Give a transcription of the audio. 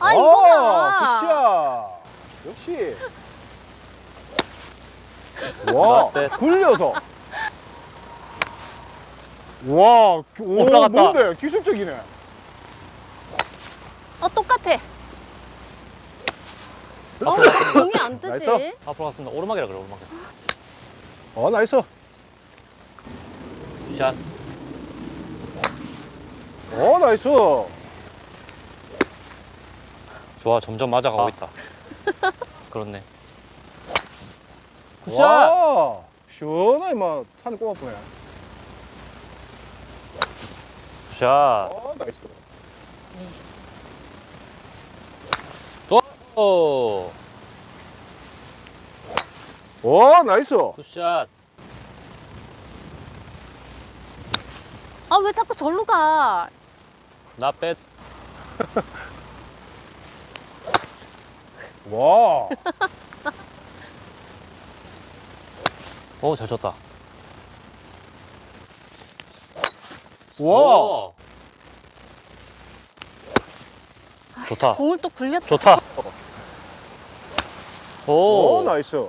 아, 이거야. Good shot. 역시. 와. 굴려서. 와, 오, 올라갔다. 뭔데? 기술적이네. 어, 똑같아. 어, 공이 안 뜨지? nice. 앞으로 갔습니다. 오르막이라 그래, 오르막. 어, nice. Shot. 어, nice. 좋아, 점점 맞아가고 있다. 그렇네. Good shot! 와, 시원하게 막 산을 꼽아보네. Good shot. 어, nice. 오! 와, nice. Good shot. 아, 왜 자꾸 절로 가? 나 뺏. 와, 오, 잘 쳤다. 와. 오! 좋다. 공을 또 굴렸다. 좋다. 오, 오, 나이스.